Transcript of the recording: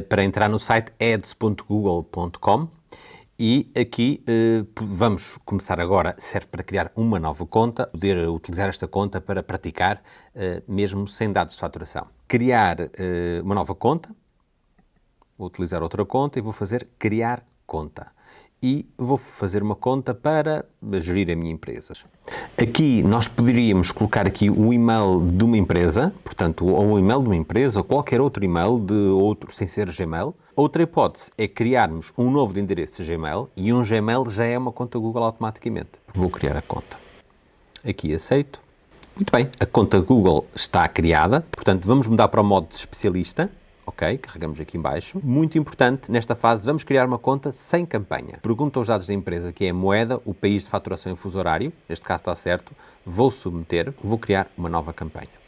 para entrar no site ads.google.com e aqui eh, vamos começar agora, serve para criar uma nova conta, poder utilizar esta conta para praticar, eh, mesmo sem dados de faturação. Criar eh, uma nova conta, vou utilizar outra conta e vou fazer criar conta e vou fazer uma conta para gerir a minha empresa. Aqui nós poderíamos colocar aqui o e-mail de uma empresa, portanto, ou um e-mail de uma empresa, ou qualquer outro e-mail de outro, sem ser Gmail. Outra hipótese é criarmos um novo endereço Gmail e um Gmail já é uma conta Google automaticamente. Vou criar a conta. Aqui aceito. Muito bem, a conta Google está criada, portanto vamos mudar para o modo de especialista Ok, carregamos aqui embaixo. Muito importante, nesta fase vamos criar uma conta sem campanha. Pergunta os dados da empresa, que é a moeda, o país de faturação e fuso horário. Neste caso está certo. Vou submeter, vou criar uma nova campanha.